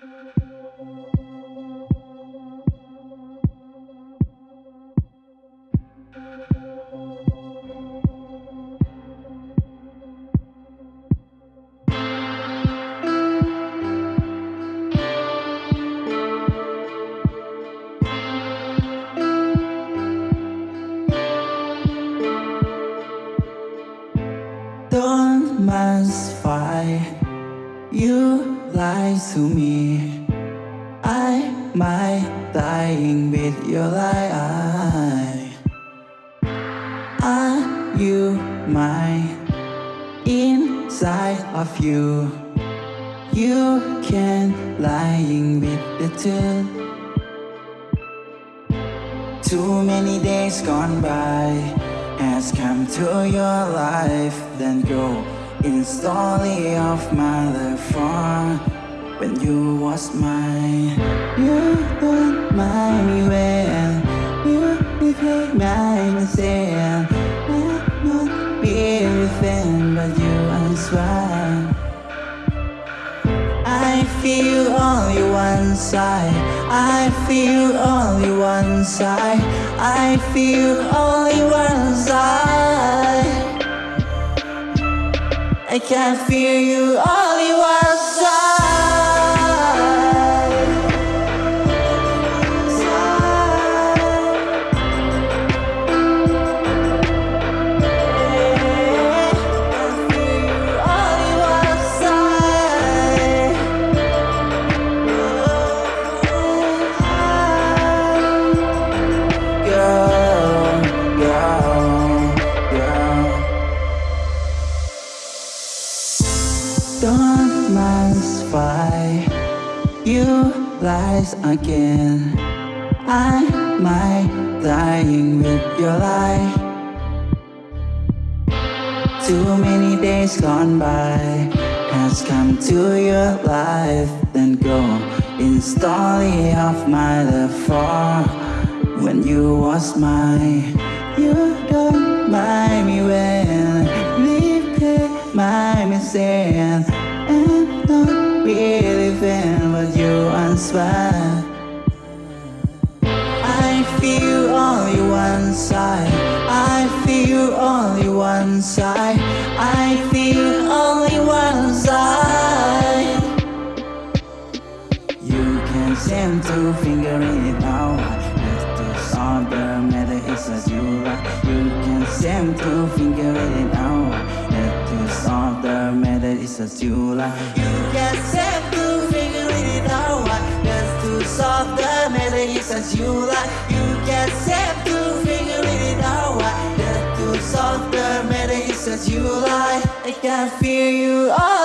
Don't fight You lie to me. I might dying with your lie. Are you mine Inside of you? You can lying with the truth. Too many days gone by has come to your life Then go in story of my life was mine You don't mind when You became my sin I'm not fan but you answer I feel only one side. I feel only one side. I feel only one side. I can't feel you only Don't fight. You lies again. I might dying with your lie. Too many days gone by Has come to your life Then go in story of my for When you was mine You don't mind me when unswear I feel only one side. I feel only one side. I feel only one side. You can seem to figure it out to solve the matter is as you like You can seem to figure it out Let this other matter is as you like You can seem you like You can seem to figure it out. Just to solve the matter is as you like I can feel you all